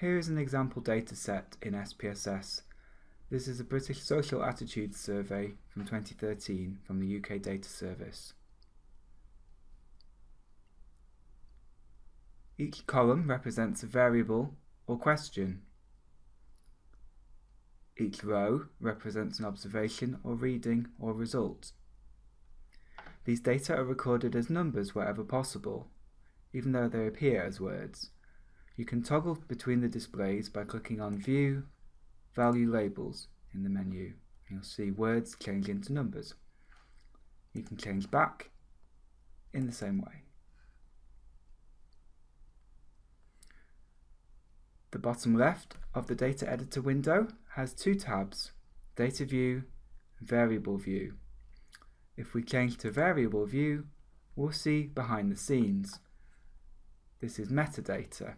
Here is an example dataset in SPSS. This is a British Social Attitudes Survey from 2013 from the UK Data Service. Each column represents a variable or question. Each row represents an observation or reading or result. These data are recorded as numbers wherever possible, even though they appear as words. You can toggle between the displays by clicking on View, Value Labels in the menu. You'll see words change into numbers. You can change back in the same way. The bottom left of the data editor window has two tabs, Data View Variable View. If we change to Variable View, we'll see behind the scenes. This is metadata.